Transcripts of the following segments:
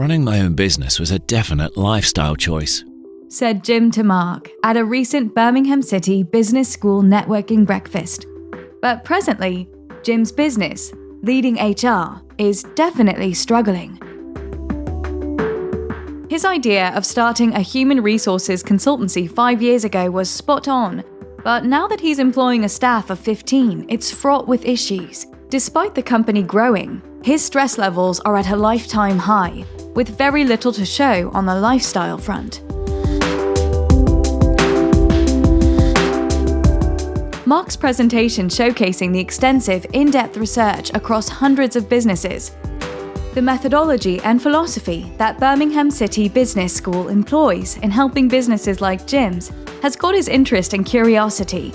Running my own business was a definite lifestyle choice. Said Jim to Mark at a recent Birmingham City Business School networking breakfast. But presently, Jim's business, leading HR, is definitely struggling. His idea of starting a human resources consultancy five years ago was spot on, but now that he's employing a staff of 15, it's fraught with issues. Despite the company growing, his stress levels are at a lifetime high, with very little to show on the lifestyle front. Mark's presentation showcasing the extensive, in depth research across hundreds of businesses, the methodology and philosophy that Birmingham City Business School employs in helping businesses like Jim's has got his interest and curiosity.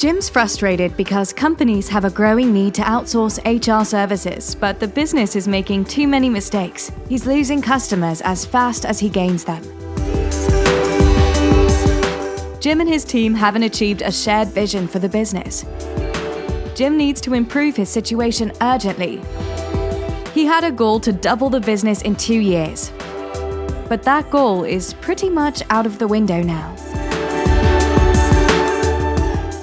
Jim's frustrated because companies have a growing need to outsource HR services, but the business is making too many mistakes. He's losing customers as fast as he gains them. Jim and his team haven't achieved a shared vision for the business. Jim needs to improve his situation urgently. He had a goal to double the business in two years. But that goal is pretty much out of the window now.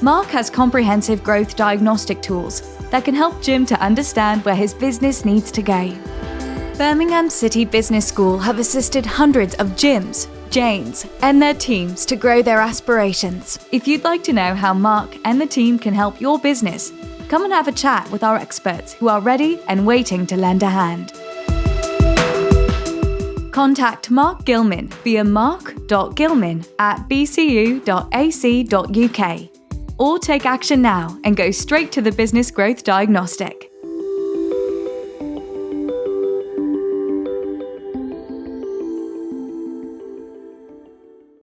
Mark has comprehensive growth diagnostic tools that can help Jim to understand where his business needs to go. Birmingham City Business School have assisted hundreds of Jims, Janes, and their teams to grow their aspirations. If you'd like to know how Mark and the team can help your business, come and have a chat with our experts who are ready and waiting to lend a hand. Contact Mark Gilman via mark.gilman at bcu.ac.uk or take action now and go straight to the Business Growth Diagnostic.